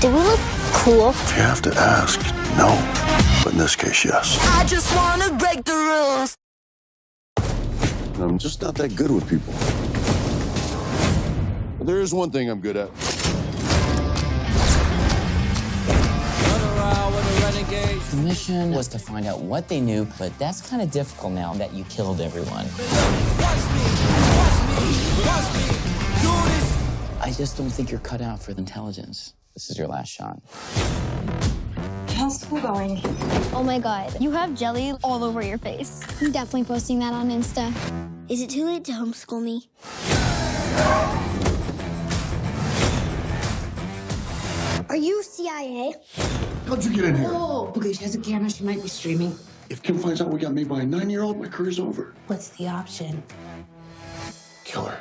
Do we look cool? If you have to ask, no. But in this case, yes. I just wanna break the rules. I'm just not that good with people. But there is one thing I'm good at. The mission was to find out what they knew, but that's kind of difficult now that you killed everyone. I just don't think you're cut out for intelligence. This is your last shot. How's school going? Oh my god, you have jelly all over your face. I'm definitely posting that on Insta. Is it too late to homeschool me? Are you CIA? How'd you get in here? Oh, okay, she has a camera. She might be streaming. If Kim finds out we got made by a nine-year-old, my career's over. What's the option? Kill her.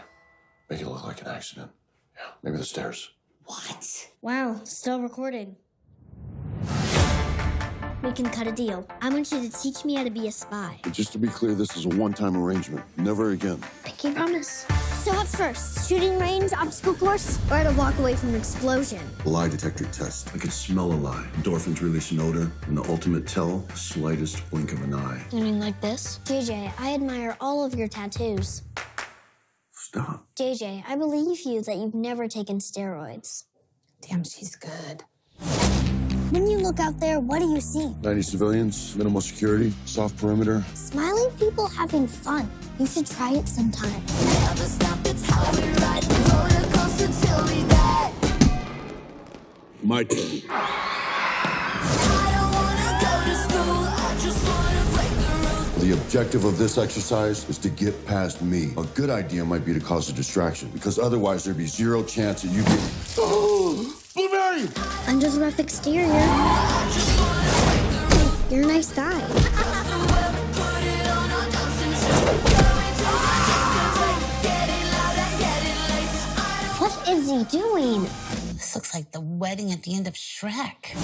Make it look like an accident. Yeah, maybe the stairs. What? Wow, still recording. We can cut a deal. I want you to teach me how to be a spy. But just to be clear, this is a one-time arrangement. Never again. Pinky promise. So what's first? Shooting range, obstacle course, or to walk away from an explosion? Lie detector test. I could smell a lie. Endorphins release an odor, and the ultimate tell, the slightest blink of an eye. You mean like this? JJ, I admire all of your tattoos. Uh-huh. Stop. JJ, I believe you that you've never taken steroids. Damn, she's good. When you look out there, what do you see? 90 civilians, minimal security, soft perimeter. Smiling people having fun. You should try it sometime. Never stop, objective of this exercise is to get past me. A good idea might be to cause a distraction, because otherwise there'd be zero chance that you get. Oh, Blueberry! Under the rough exterior. You're a nice guy. Put it on our dancing shoes. Going to the getting louder, getting late. What is he doing? This looks like the wedding at the end of Shrek.